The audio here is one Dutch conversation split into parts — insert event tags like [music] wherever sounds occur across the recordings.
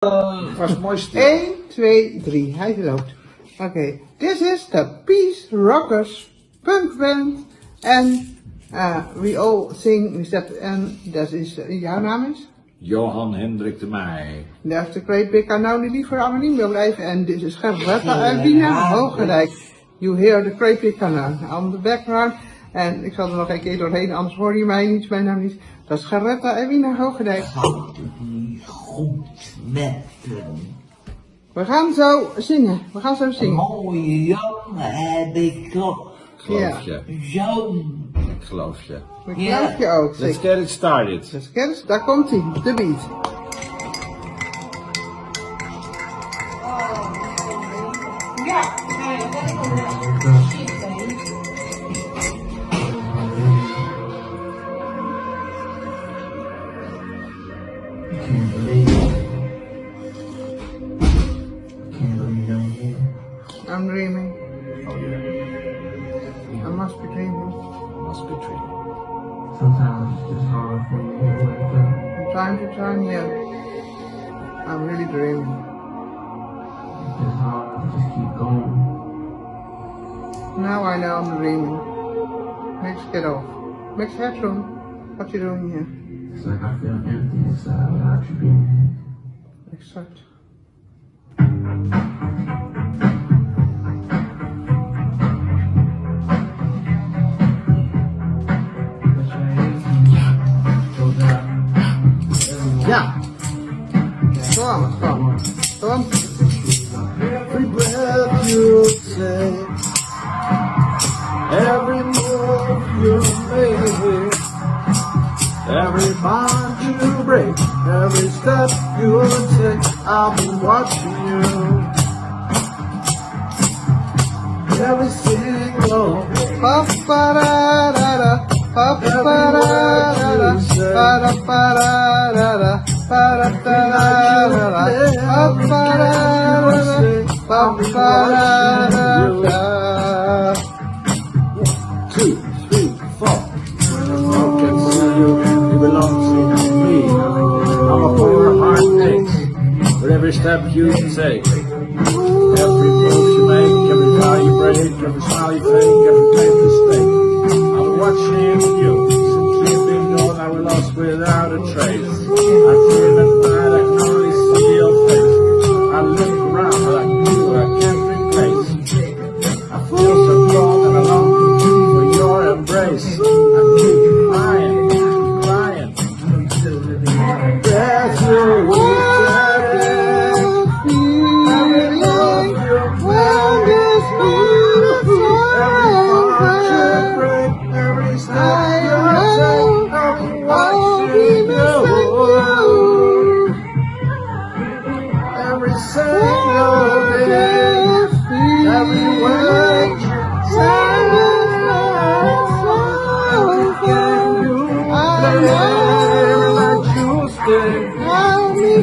Het was mooi stil. 1, 2, 3. Hij loopt. Oké. This is the Peace Rockers punk band. And uh, we all sing that. En dat is, uh, jouw naam is? Johan Hendrik de Meij. Dat is de Great Big Unknown die liever anoniem wil blijven. En dit is Gerberta uit Wiener Hoogerijk. You hear the Great Big Unknown on the background. En ik zal er nog een keer doorheen, anders hoor je mij niet, mijn naam niet. Dat is Gerberta Wiener Hoogerijk. Goed met hem. We gaan zo zingen. We gaan zo Een zingen. mooie jongen heb ik toch. Geloof Ja. je. Zo'n. Ik geloof je. Ja. geloof je ook, Let's zeker. get it started. Dus kennis, daar komt hij, de beat. Can't I'm dreaming. Oh yeah. I must be dreaming. I must be dreaming. Sometimes it's hard for me to wake up. From time to time, yeah. I'm really dreaming. It's hard to just keep going. Now I know I'm dreaming. Let's get off. Max Headroom. What you doing here? It's like I feel empty inside without you being here. Exact. step you take, I'll be watching you. Every single pa pa da da da pa pa da pa pa pa pa pa pa pa every step you take. Every move you make, every vow you break, every smile you fake,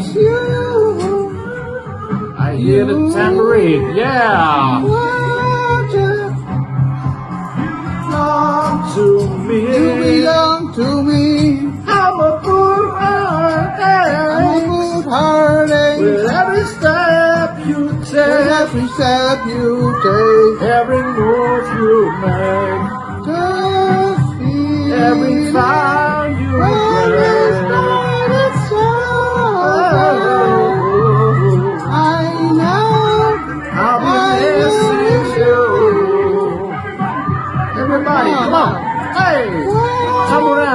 miss you. I hear the tambourine, yeah, belong to You belong to me. I'm a good heart, I'm a good heartache. with every step you With take, every step you take, every move you make,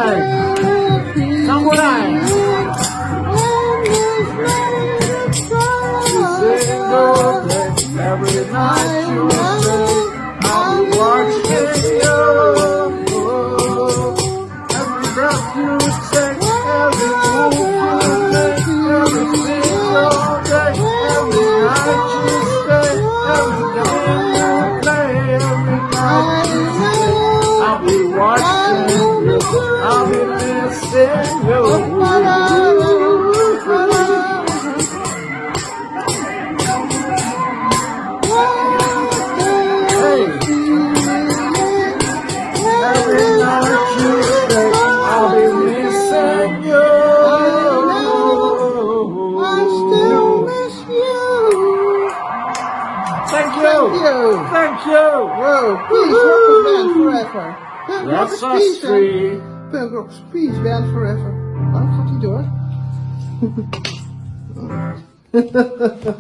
time. You. Wow, peace, rock band forever. That's us peace, three. Punk rock peace band forever. Waarom gaat hij door? [laughs]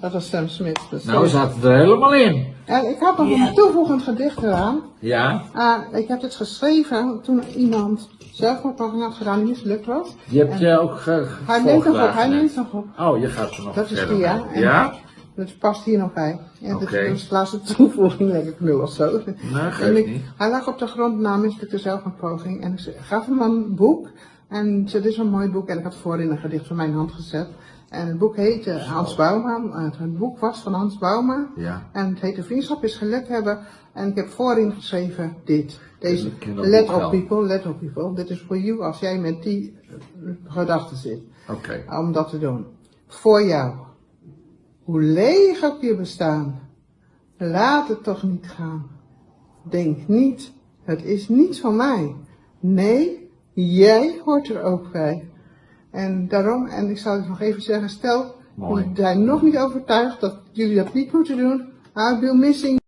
Dat was Sam Smith. Dus Nou, we zaten er helemaal in. En ik had nog een toevoegend gedicht eraan. Ja, Ah, ik heb dit geschreven toen iemand zelfmoordpoging had gedaan die mislukt was. je hebt En je ook ge Hij neemt nog op, hij neemt nog op. Oh, je gaat er nog Dat is die, ja. Ja? Dat past hier nog bij. En dit Oké. is de laatste toevoeging, denk ik nu of zo. Nee, En geeft ik- niet. Hij lag op de grond na mislukte zelfmoordpoging. En ik gaf hem een boek. En dit is een mooi boek. En ik had voorin een gedicht van mijn hand gezet. En het boek heette Hans Bouma. Het, het boek was van Hans Bouma. Ja. En het heette Vriendschap is geluk hebben. En ik heb voorin geschreven dit. Deze, dat let op people, let op people. Dit is voor you als jij met die gedachten zit. Oké. Om dat te doen. Voor jou. Hoe leeg ook je bestaan. Laat het toch niet gaan. Denk niet, het is niets van mij. Nee, jij hoort er ook bij. En daarom, en ik zal het nog even zeggen, stel, jullie zijn nog niet overtuigd dat jullie dat niet moeten doen. I'll be missing